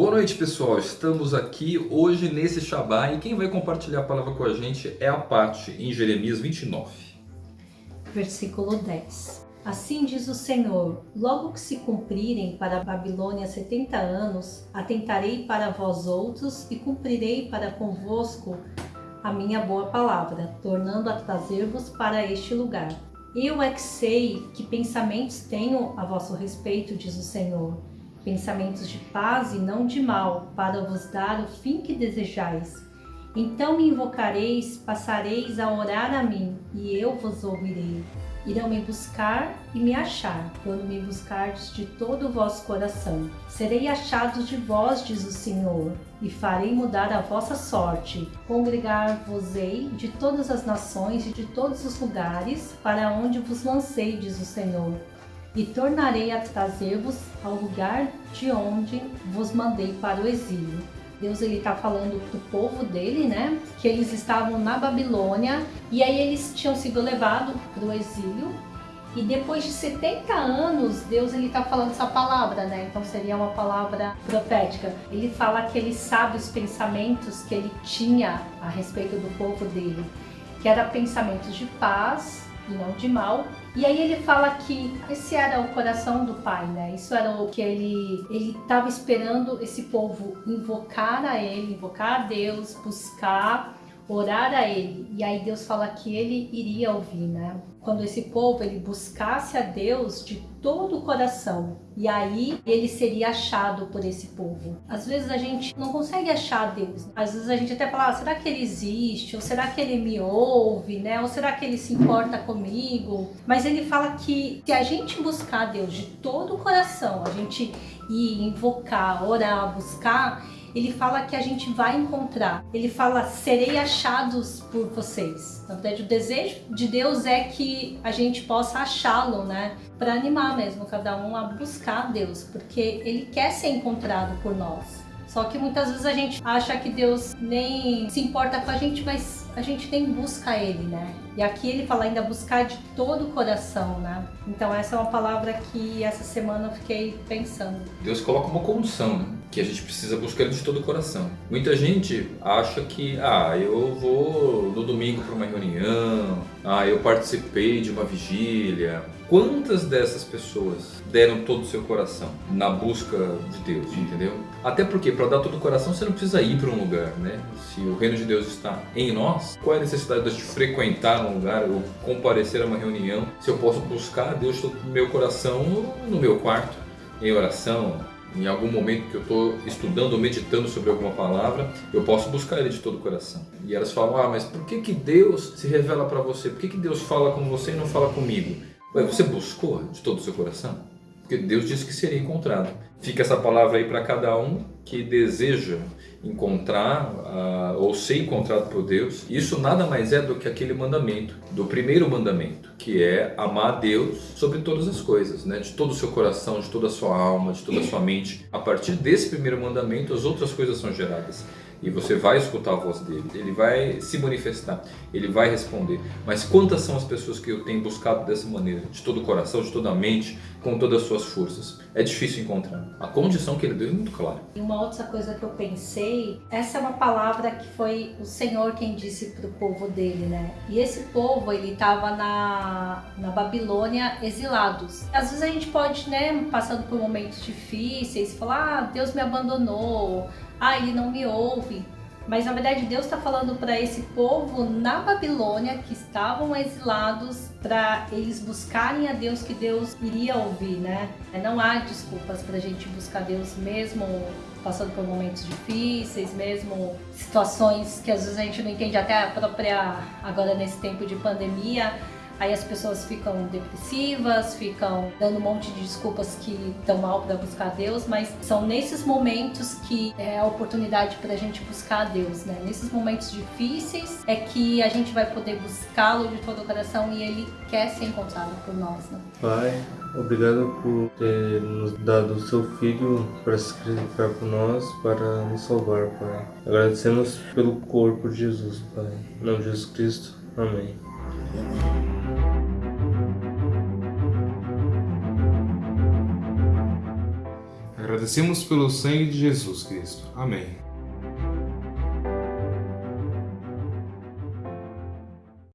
Boa noite pessoal, estamos aqui hoje nesse Shabá e quem vai compartilhar a palavra com a gente é a Paty em Jeremias 29. Versículo 10 Assim diz o Senhor, logo que se cumprirem para a Babilônia setenta anos, atentarei para vós outros e cumprirei para convosco a minha boa palavra, tornando a trazer-vos para este lugar. Eu é que sei que pensamentos tenho a vosso respeito, diz o Senhor, pensamentos de paz e não de mal, para vos dar o fim que desejais. Então me invocareis, passareis a orar a mim, e eu vos ouvirei. Irão me buscar e me achar, quando me buscardes de todo o vosso coração. Serei achados de vós, diz o Senhor, e farei mudar a vossa sorte. Congregar-vos-ei de todas as nações e de todos os lugares, para onde vos lancei, diz o Senhor e tornarei a trazer-vos ao lugar de onde vos mandei para o exílio. Deus ele está falando para o povo dele, né? Que eles estavam na Babilônia e aí eles tinham sido levados para o exílio. E depois de 70 anos, Deus ele está falando essa palavra, né? Então seria uma palavra profética. Ele fala que ele sabe os pensamentos que ele tinha a respeito do povo dele, que eram pensamentos de paz e não de mal, e aí ele fala que esse era o coração do pai, né? Isso era o que ele ele estava esperando esse povo invocar a ele, invocar a Deus, buscar, orar a ele. E aí Deus fala que ele iria ouvir, né? Quando esse povo ele buscasse a Deus de todo o coração. E aí ele seria achado por esse povo. Às vezes a gente não consegue achar Deus. Às vezes a gente até fala, ah, será que ele existe? Ou será que ele me ouve? Né? Ou será que ele se importa comigo? Mas ele fala que se a gente buscar Deus de todo o coração, a gente ir invocar, orar, buscar, ele fala que a gente vai encontrar. Ele fala, serei achados por vocês. Na verdade, o desejo de Deus é que a gente possa achá-lo, né? Para animar mesmo cada um a buscar Deus, porque ele quer ser encontrado por nós. Só que muitas vezes a gente acha que Deus nem se importa com a gente, mas a gente nem busca Ele, né? E aqui ele fala ainda buscar de todo o coração, né? Então essa é uma palavra que essa semana eu fiquei pensando. Deus coloca uma condição, né? Que a gente precisa buscar Ele de todo o coração. Muita gente acha que, ah, eu vou no domingo para uma reunião, ah, eu participei de uma vigília, Quantas dessas pessoas deram todo o seu coração na busca de Deus, entendeu? Até porque para dar todo o coração você não precisa ir para um lugar, né? Se o reino de Deus está em nós, qual é a necessidade de frequentar um lugar ou comparecer a uma reunião se eu posso buscar Deus todo o meu coração no meu quarto, em oração, em algum momento que eu estou estudando ou meditando sobre alguma palavra, eu posso buscar Ele de todo o coração. E elas falam, ah, mas por que, que Deus se revela para você? Por que, que Deus fala com você e não fala comigo? Ué, você buscou de todo o seu coração? Porque Deus disse que seria encontrado. Fica essa palavra aí para cada um que deseja encontrar uh, ou ser encontrado por Deus. Isso nada mais é do que aquele mandamento, do primeiro mandamento, que é amar a Deus sobre todas as coisas, né? de todo o seu coração, de toda a sua alma, de toda a sua mente. A partir desse primeiro mandamento, as outras coisas são geradas e você vai escutar a voz dele, ele vai se manifestar, ele vai responder. Mas quantas são as pessoas que eu tenho buscado dessa maneira, de todo o coração, de toda a mente, com todas as suas forças? É difícil encontrar. A condição que ele deu é muito clara. E uma outra coisa que eu pensei, essa é uma palavra que foi o Senhor quem disse para o povo dele, né? E esse povo, ele estava na, na Babilônia exilados. Às vezes a gente pode, né, passando por momentos difíceis, falar, ah, Deus me abandonou, ah, ele não me ouve. Mas na verdade Deus está falando para esse povo na Babilônia que estavam exilados para eles buscarem a Deus que Deus iria ouvir, né? Não há desculpas para a gente buscar Deus mesmo passando por momentos difíceis, mesmo situações que às vezes a gente não entende até a própria agora nesse tempo de pandemia Aí as pessoas ficam depressivas, ficam dando um monte de desculpas que estão mal para buscar Deus, mas são nesses momentos que é a oportunidade para a gente buscar a Deus, né? Nesses momentos difíceis é que a gente vai poder buscá-lo de todo o coração e ele quer ser encontrado por nós, né? Pai, obrigado por ter nos dado o seu Filho para se sacrificar por nós, para nos salvar, Pai. Agradecemos pelo corpo de Jesus, Pai. Em nome de Jesus Cristo. Amém. Agradecemos pelo sangue de Jesus Cristo. Amém.